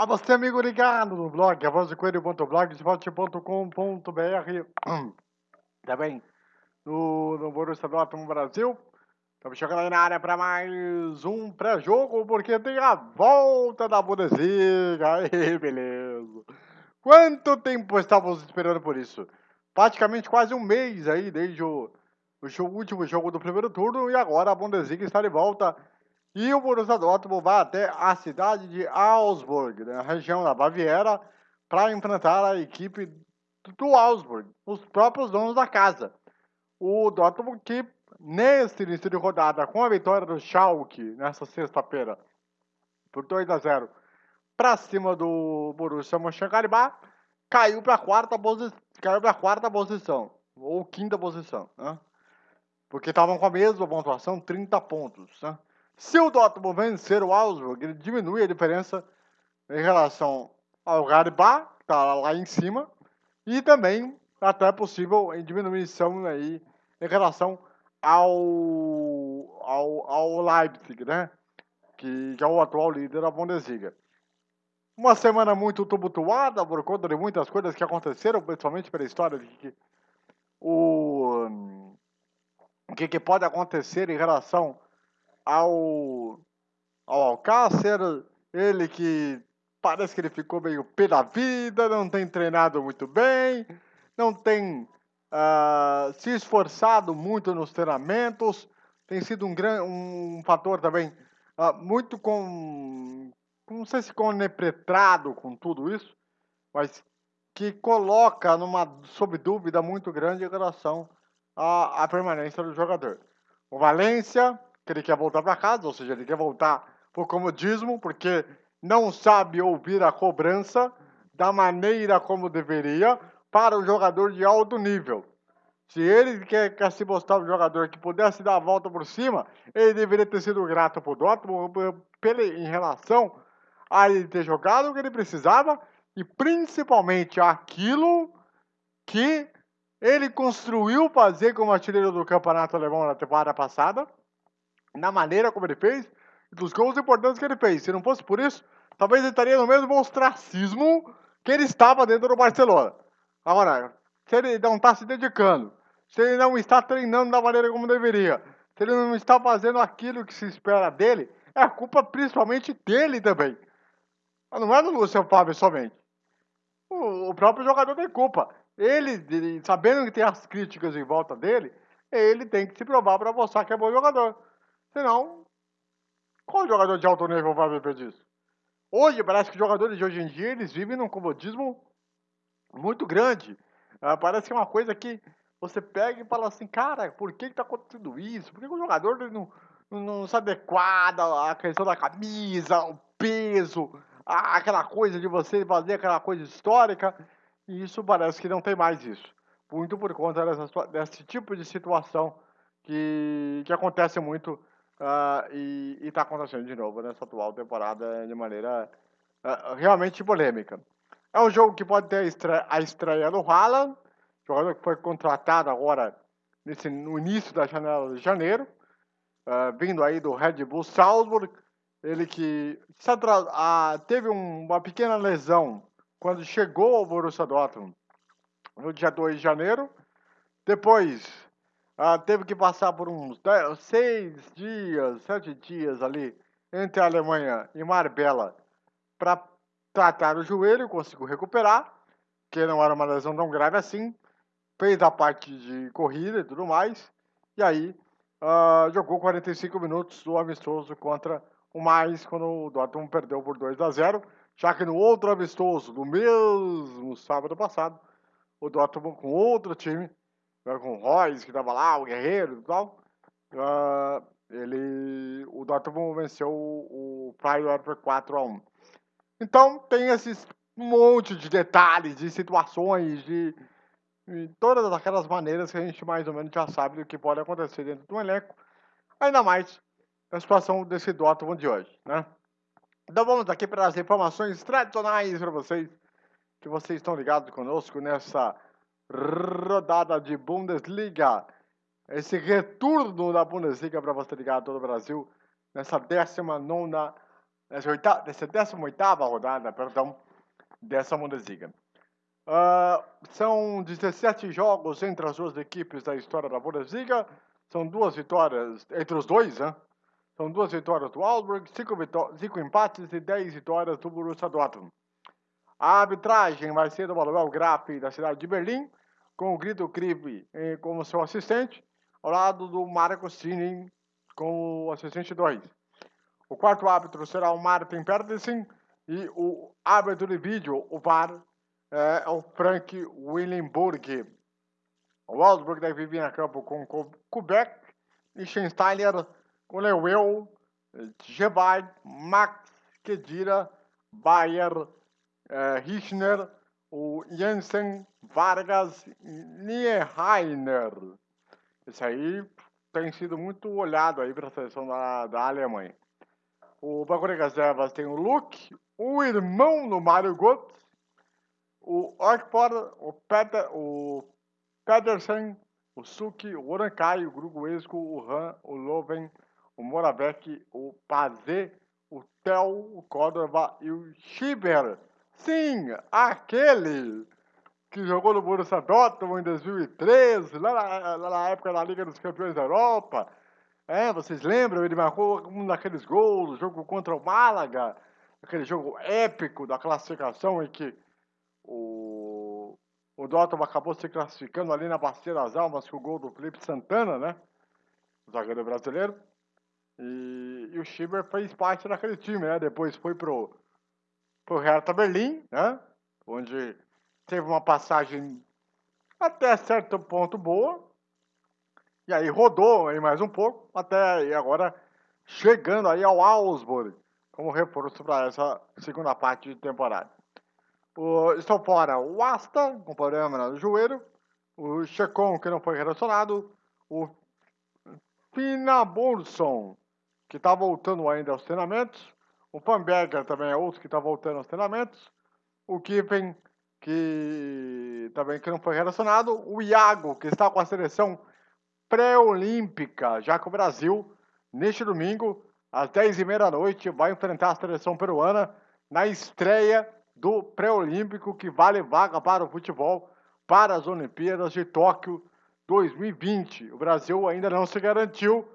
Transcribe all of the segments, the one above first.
A você, amigo ligado no blog, avozdecoelho.blogspot.com.br Também no, no Borussia Dortmund Brasil. Estamos chegando aí na área para mais um pré-jogo, porque tem a volta da Bundesliga. Aí, beleza. Quanto tempo estávamos esperando por isso? Praticamente quase um mês aí, desde o, o, o último jogo do primeiro turno, e agora a Bundesliga está de volta e o Borussia Dortmund vai até a cidade de Augsburg, na né, região da Baviera, para enfrentar a equipe do Augsburg, os próprios donos da casa. O Dortmund que, neste início de rodada, com a vitória do Schalke, nessa sexta-feira, por 2 a 0 para cima do Borussia Mönchengladbach, caiu para a quarta, posi quarta posição, ou quinta posição, né? Porque estavam com a mesma pontuação, 30 pontos, né? Se o Dortmund vencer o Augsburg, ele diminui a diferença em relação ao Garbá, que está lá em cima, e também até é possível em diminuição aí em relação ao, ao, ao Leipzig, né? Que, que é o atual líder da Bundesliga. Uma semana muito tumultuada por conta de muitas coisas que aconteceram, principalmente pela história de que o, o que, que pode acontecer em relação ao, ao Alcácer, ele que parece que ele ficou meio pé da vida, não tem treinado muito bem, não tem uh, se esforçado muito nos treinamentos, tem sido um, gran, um fator também uh, muito com, não sei se conepretrado com tudo isso, mas que coloca numa sob dúvida muito grande em relação à, à permanência do jogador. O Valência que ele quer voltar para casa, ou seja, ele quer voltar por comodismo, porque não sabe ouvir a cobrança da maneira como deveria para um jogador de alto nível. Se ele quer, quer se mostrar um jogador que pudesse dar a volta por cima, ele deveria ter sido grato por Dortmund em relação a ele ter jogado o que ele precisava e principalmente aquilo que ele construiu fazer como artilheiro do campeonato alemão na temporada passada na maneira como ele fez e dos gols importantes que ele fez. Se não fosse por isso, talvez ele estaria no mesmo ostracismo que ele estava dentro do Barcelona. Agora, se ele não está se dedicando, se ele não está treinando da maneira como deveria, se ele não está fazendo aquilo que se espera dele, é a culpa principalmente dele também. Não é do Luciano Fábio somente. O, próprio jogador tem culpa. Ele, ele, sabendo que tem as críticas em volta dele, ele tem que se provar para mostrar que é bom jogador. Senão, qual jogador de alto nível vai viver disso? Hoje, parece que os jogadores de hoje em dia, eles vivem num comodismo muito grande. Uh, parece que é uma coisa que você pega e fala assim, cara, por que está acontecendo isso? Por que o jogador não, não, não se adequada à questão da camisa, o peso, a, aquela coisa de você fazer aquela coisa histórica? E isso parece que não tem mais isso. Muito por conta dessa, desse tipo de situação que, que acontece muito Uh, e está acontecendo de novo nessa atual temporada de maneira uh, realmente polêmica. É um jogo que pode ter a estreia, a estreia do Haaland, jogador que foi contratado agora nesse, no início da janela de janeiro, uh, vindo aí do Red Bull Salzburg. Ele que teve um, uma pequena lesão quando chegou ao Borussia Dortmund no dia 2 de janeiro. Depois ah, teve que passar por uns dez, seis dias, sete dias ali entre a Alemanha e Marbella para tratar o joelho, conseguiu recuperar, que não era uma lesão tão grave assim, fez a parte de corrida e tudo mais, e aí uh, jogou 45 minutos do amistoso contra o Mais, quando o Dortmund perdeu por 2 a 0, já que no outro amistoso, do mesmo sábado passado, o Dortmund com outro time com o Royce, que tava lá, o Guerreiro e tal. Uh, ele, o Dortmund venceu o, o Feyenoord por 4 a 1 Então, tem esses monte de detalhes, de situações, de, de todas aquelas maneiras que a gente mais ou menos já sabe do que pode acontecer dentro do elenco. Ainda mais na situação desse Dortmund de hoje, né? Então vamos aqui para as informações tradicionais para vocês, que vocês estão ligados conosco nessa rodada de Bundesliga. Esse retorno da Bundesliga para você ligar todo o Brasil nessa 19 nessa, oitava, nessa 18 rodada, perdão, dessa Bundesliga. Uh, são 17 jogos entre as duas equipes da história da Bundesliga. São duas vitórias entre os dois, né? São duas vitórias do Augsburg, cinco, cinco empates e 10 vitórias do Borussia Dortmund. A arbitragem vai ser do Manuel Graf da cidade de Berlim, com o Grito Krive eh, como seu assistente, ao lado do Marco Sinin como assistente 2. O quarto árbitro será o Martin Pedersen e o árbitro de vídeo, o VAR, é, o Frank Willenburg. O Augsburg deve vir a campo com Kubek, Liechtensteiner, com Lewel, Gebay, Max, Kedira, Bayer, Richner, o Jensen, Vargas Nieheiner. Esse aí tem sido muito olhado aí para a seleção da, da Alemanha. O banco de reservas tem o Luke, o irmão do Mario Götze, o Orkpor, o, Peter, o Pedersen, o Suki, o Orankai, o Gruguesco, o Han, o Loven, o Moravec, o Pazé, o Tel, o Córdoba e o Schieber. Sim, aquele que jogou no Borussia Dortmund em 2013, lá na, lá na época da Liga dos Campeões da Europa. É, vocês lembram? Ele marcou um daqueles gols, jogo contra o Málaga, aquele jogo épico da classificação em que o, o Dortmund acabou se classificando ali na Bacia das Almas com o gol do Felipe Santana, né? O zagueiro brasileiro. E, e o Schieber fez parte daquele time, né? Depois foi pro, pro Hertha Berlim, né? Onde teve uma passagem até certo ponto boa, e aí rodou aí mais um pouco, até agora chegando aí ao Augsburg, como reforço para essa segunda parte de temporada. O, estão fora o Asta, com problema no joelho, o Checon, que não foi relacionado, o Finaburson, que está voltando ainda aos treinamentos, o Pamberger também é outro que está voltando aos treinamentos, o Kiffen, que também que não foi relacionado, o Iago, que está com a seleção pré-olímpica, já que o Brasil, neste domingo, às 10h30 da noite, vai enfrentar a seleção peruana na estreia do pré-olímpico que vale vaga para o futebol para as Olimpíadas de Tóquio 2020. O Brasil ainda não se garantiu,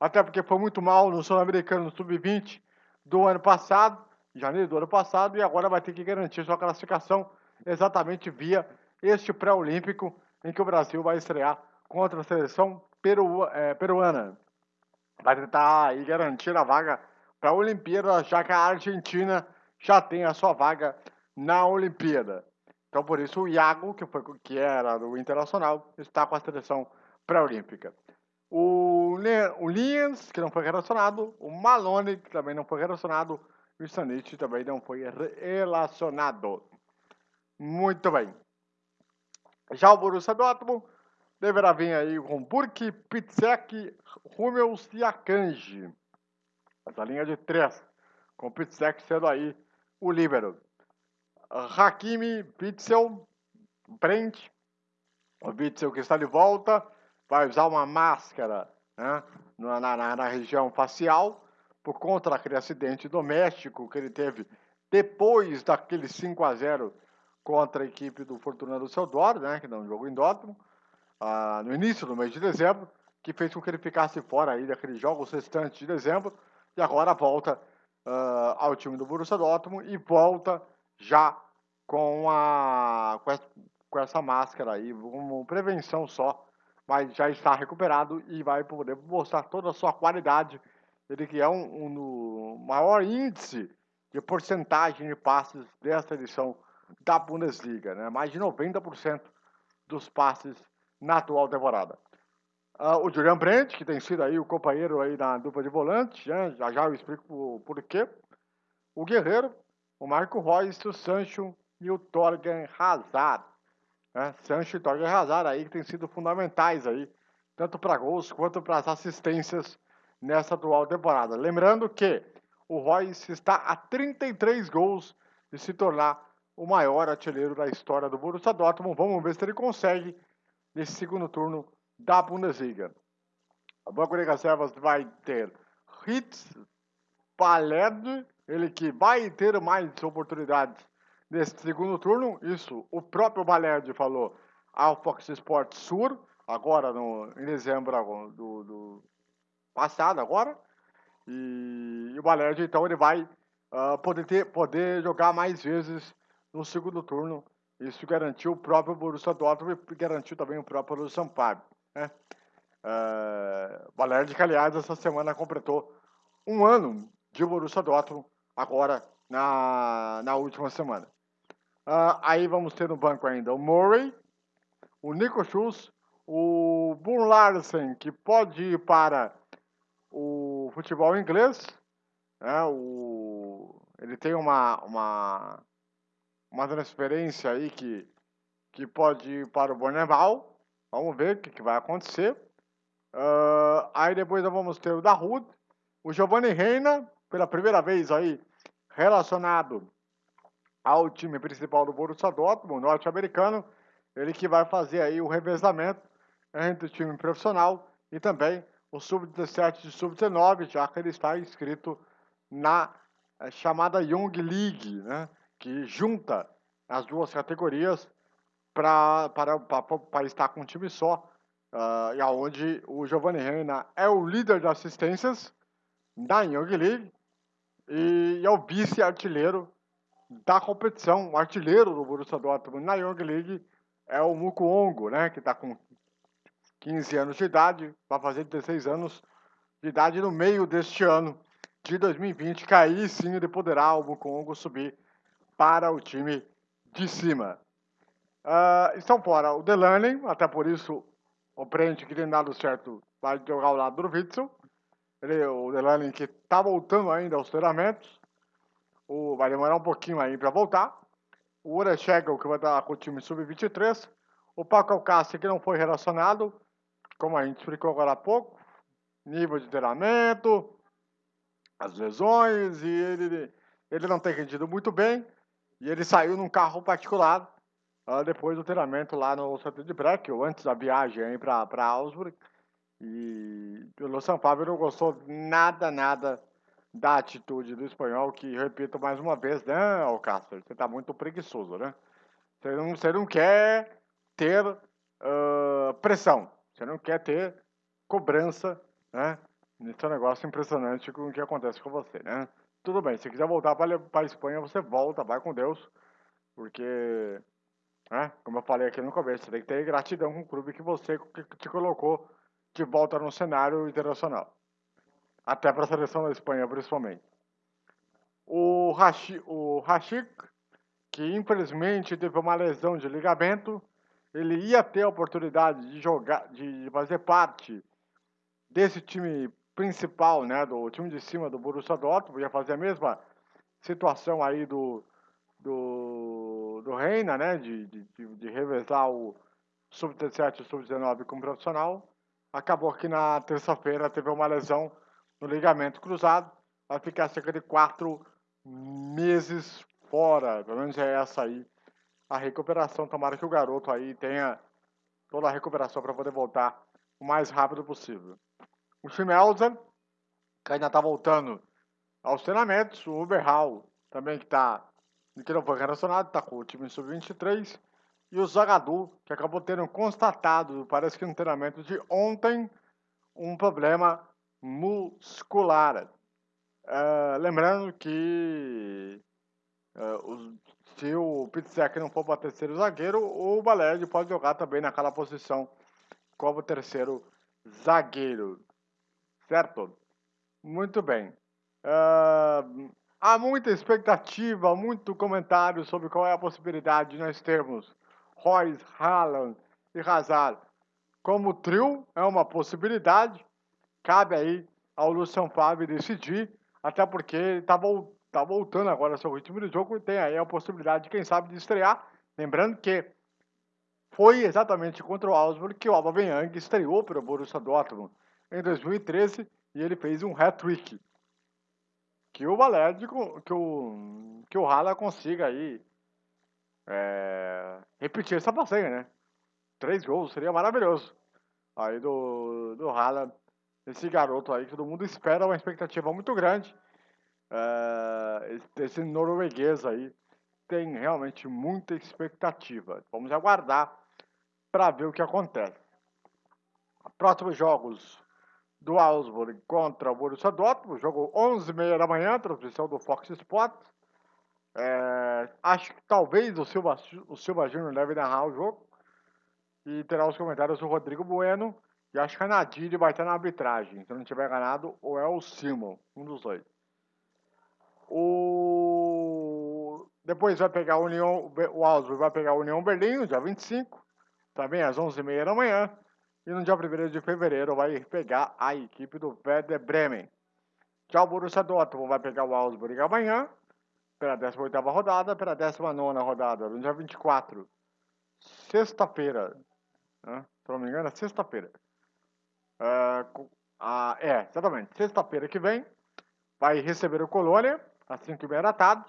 até porque foi muito mal no Sul-Americano Sub-20 do ano passado, janeiro do ano passado, e agora vai ter que garantir sua classificação exatamente via este pré-olímpico em que o Brasil vai estrear contra a seleção peru, é, peruana. Vai tentar aí garantir a vaga para a Olimpíada, já que a Argentina já tem a sua vaga na Olimpíada. Então, por isso, o Iago, que, foi, que era do Internacional, está com a seleção pré-olímpica. O, Liens, que não foi relacionado, o Malone, que também não foi relacionado, e o Sanich também não foi relacionado. Muito bem. Já o Borussia Dortmund deverá vir aí com Burke, Pitsek, Hummels e Akanji. Essa linha de três, com Pitsek sendo aí o líbero. Hakimi, Pitzel, Brent, o Pitzel que está de volta, vai usar uma máscara né, na, na, na região facial, por conta daquele acidente doméstico que ele teve depois daquele 5 a 0 contra a equipe do Fortuna do Seudor, né, que não jogou em Dortmund ah, no início do mês de dezembro, que fez com que ele ficasse fora aí daqueles jogos restantes de dezembro, e agora volta uh, ao time do Borussia Dortmund e volta já com, a, com essa máscara aí, como prevenção só, mas já está recuperado e vai poder mostrar toda a sua qualidade. Ele que é um, um, maior índice de porcentagem de passes dessa edição da Bundesliga, né? mais de 90% dos passes na atual temporada. Uh, o Julian Brandt, que tem sido aí o companheiro aí na dupla de volante, né? já já eu explico por, por quê. O Guerreiro, o Marco Reus, o Sancho e o Torgan Hazard. Né? Sancho e Torgan Hazard aí que têm sido fundamentais aí, tanto para gols quanto para as assistências nessa atual temporada. Lembrando que o Royce está a 33 gols de se tornar o maior artilheiro da história do Borussia Dortmund. Vamos ver se ele consegue nesse segundo turno da Bundesliga. O banco de reservas vai ter Hitz, Paled, ele que vai ter mais oportunidades nesse segundo turno, isso o próprio Balerdi falou ao Fox Sports Sur, agora no, em dezembro do, do passado agora, e, e o Balerdi então ele vai uh, poder, ter, poder jogar mais vezes no segundo turno, isso garantiu o próprio Borussia Dortmund e garantiu também o próprio Borussia Sampaio, né? Uh, Balerdi que aliás essa semana completou um ano de Borussia Dortmund agora na, na última semana. Uh, aí vamos ter no banco ainda o Murray, o Nico Schultz, o Boon Larsen, que pode ir para o futebol inglês. Né? O, ele tem uma, uma, uma transferência aí que, que pode ir para o Borneval. Vamos ver o que, que vai acontecer. Uh, aí depois nós vamos ter o Dahoud, o Giovanni Reina, pela primeira vez aí relacionado ao time principal do Borussia Dortmund, norte-americano, ele que vai fazer aí o revezamento entre o time profissional e também o sub-17 e sub-19, já que ele está inscrito na eh, chamada Young League, né, que junta as duas categorias para estar com um time só, uh, e aonde o Giovanni Reina é o líder de assistências da Young League e é o vice-artilheiro da competição, o artilheiro do Borussia Dortmund na Young League é o Mukuongo, né, que está com 15 anos de idade, vai fazer 16 anos de idade no meio deste ano de 2020, que aí sim ele poderá o Mukuongo subir para o time de cima. Uh, estão fora o Delaney, até por isso o Brent, que tem dado certo, vai jogar ao lado do Witzel. Ele, o Delaney que está voltando ainda aos treinamentos. O, vai demorar um pouquinho aí para voltar. O Ura que vai estar com o time sub-23. O Paco Alcácer, que não foi relacionado, como a gente explicou agora há pouco. Nível de treinamento, as lesões, e ele, ele não tem rendido muito bem. E ele saiu num carro particular uh, depois do treinamento lá no centro de Breck, ou antes da viagem para Augsburg. E o Lu Fábio não gostou nada, nada da atitude do espanhol, que, repito mais uma vez, né, Alcácer, você está muito preguiçoso, né? Você não, você não quer ter uh, pressão, você não quer ter cobrança, né? Esse é negócio impressionante com o que acontece com você, né? Tudo bem, se quiser voltar para a Espanha, você volta, vai com Deus, porque, né, como eu falei aqui no começo, você tem que ter gratidão com o clube que você que te colocou de volta no cenário internacional. Até para a seleção da Espanha, principalmente. O, Hashi, o Hashik, que infelizmente teve uma lesão de ligamento, ele ia ter a oportunidade de jogar, de fazer parte desse time principal, né, do time de cima do Borussia Dortmund, ia fazer a mesma situação aí do, do, do Reina, né, de, de, de revezar o sub-17 e o sub-19 como profissional. Acabou que na terça-feira teve uma lesão no ligamento cruzado, vai ficar cerca de quatro meses fora, pelo menos é essa aí a recuperação. Tomara que o garoto aí tenha toda a recuperação para poder voltar o mais rápido possível. O Schmelzer, que ainda está voltando aos treinamentos, o Uberhall também que está que não foi relacionado, está com o time sub-23. E o Zagadou, que acabou tendo constatado, parece que no treinamento de ontem, um problema muscular. Uh, lembrando que uh, se o Pizzek não for para terceiro zagueiro, o Balerdi pode jogar também naquela posição como terceiro zagueiro. Certo? Muito bem. Uh, há muita expectativa, muito comentário sobre qual é a possibilidade de nós termos Royce, Haaland e Hazard como trio é uma possibilidade. Cabe aí ao Lucian Favre decidir, até porque ele está tá voltando agora ao seu ritmo de jogo e tem aí a possibilidade, quem sabe, de estrear. Lembrando que foi exatamente contra o Augsburg que o Aubameyang estreou para o Borussia Dortmund em 2013 e ele fez um hat-trick. Que o Valério, que o, que o Haaland consiga aí é, repetir essa passeia, né? Três gols, seria maravilhoso. Aí do, do Haaland, esse garoto aí que todo mundo espera, uma expectativa muito grande. uh, esse norueguês aí tem realmente muita expectativa. Vamos aguardar para ver o que acontece. Próximos jogos do Augsburg contra o Borussia Dortmund, jogo 11h30 da manhã, transmissão do Fox Sports. É, acho que talvez o Silva, o Silva Júnior deve narrar o jogo. E terá os comentários do Rodrigo Bueno. E acho que a Nadir vai estar na arbitragem. Se não tiver ganado, ou é o Simon, um dos dois. O... Depois vai pegar o União, o Augsburg vai pegar o União Berlim, no dia 25, também às 11h30 da manhã. E no dia 1 de fevereiro vai pegar a equipe do Werder Bremen. Já o Borussia Dortmund vai pegar o Augsburg amanhã, pela 18ª rodada, pela 19ª rodada, no dia 24, sexta-feira, né? se não me engano, é sexta-feira. Uh, é, exatamente, sexta-feira que vem, vai receber o Colônia, às 5h30 da tarde,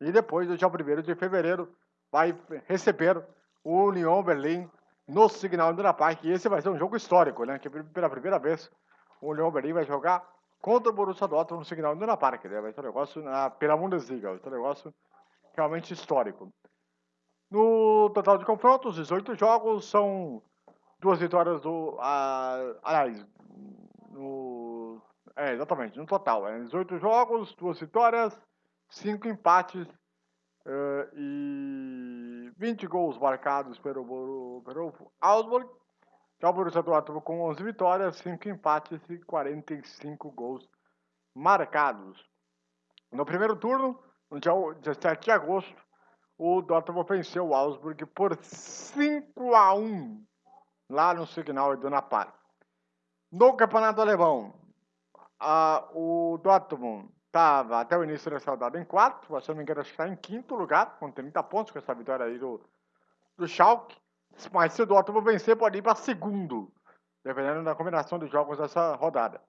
e depois, no dia 1 de fevereiro, vai receber o Union Berlim no Signal Iduna Park. E esse vai ser um jogo histórico, né? Que pela primeira vez o Union Berlim vai jogar contra o Borussia Dortmund no Signal Iduna Park. Né? Vai ser um negócio na, pela Bundesliga, vai ser um negócio realmente histórico. No total de confrontos, 18 jogos, são duas vitórias do. Ah, aliás, no, é, exatamente, no total. É 18 jogos, duas vitórias, cinco empates uh, e 20 gols marcados pelo, pelo Augsburg. Já o Borussia Dortmund com 11 vitórias, 5 empates e 45 gols marcados. No primeiro turno, no dia 17 de agosto, o Dortmund venceu o Augsburg por 5 a 1 lá no Signal Iduna Park. No campeonato alemão, a, o Dortmund estava até o início dessa rodada em quarto, se não me engano, está em quinto lugar, com 30 pontos, com essa vitória aí do, do Schalke. Mas se o Dortmund vencer, pode ir para segundo, dependendo da combinação de jogos dessa rodada.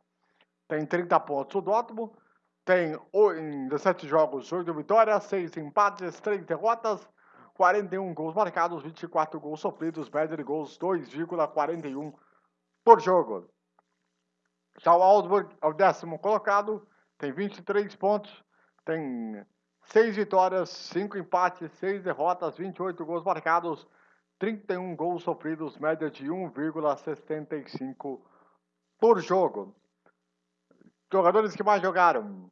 Tem 30 pontos o Dortmund, tem em 17 jogos, 8 vitórias, 6 empates, 3 derrotas, 41 gols marcados, 24 gols sofridos, média de gols 2,41 por jogo. Já o Augsburg é o décimo colocado, tem 23 pontos, tem 6 vitórias, 5 empates, 6 derrotas, 28 gols marcados, 31 gols sofridos, média de 1,65 por jogo. Jogadores que mais jogaram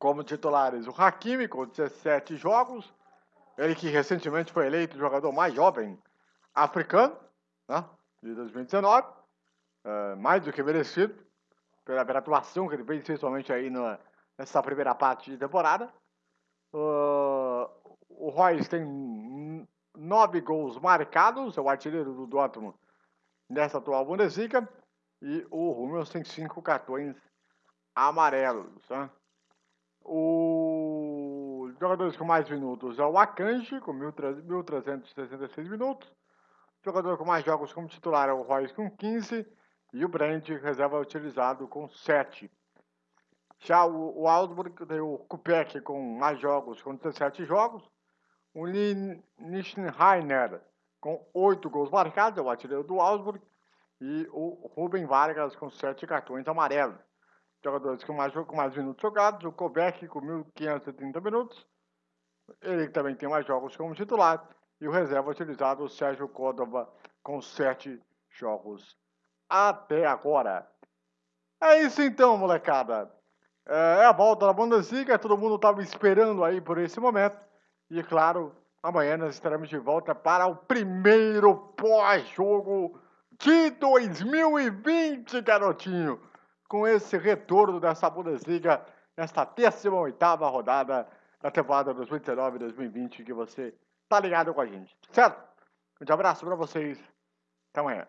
como titulares: o Hakimi, com 17 jogos, ele que recentemente foi eleito o jogador mais jovem africano né, de 2019, é, mais do que merecido pela, pela atuação que ele fez, principalmente aí no, nessa primeira parte de temporada. Uh, o Royce tem nove gols marcados, é o artilheiro do Dortmund nessa atual Bundesliga. E o Hummels tem cinco cartões amarelos. Né? Os jogadores com mais minutos é o Akanji, com 1.366 minutos. O jogador com mais jogos como titular é o Royce, com 15. E o Brand, reserva utilizado com 7. Já o, o Augsburg tem o Kupek com mais jogos, com 17 jogos. O Nischenheiner com 8 gols marcados, é o artilheiro do Augsburg. E o Ruben Vargas com 7 cartões amarelos. Jogadores com mais, com mais minutos jogados. O Kovac com 1.530 minutos. Ele também tem mais jogos como titular. E o reserva utilizado, o Sérgio Córdova, com 7 jogos até agora. É isso então, molecada. É, é a volta da Bundesliga, todo mundo estava esperando aí por esse momento. E claro, amanhã nós estaremos de volta para o primeiro pós-jogo de 2020, garotinho. Com esse retorno dessa Bundesliga, nesta 18ª rodada da temporada 2019-2020 que você tá ligado com a gente, certo? Um abraço para vocês. Até amanhã.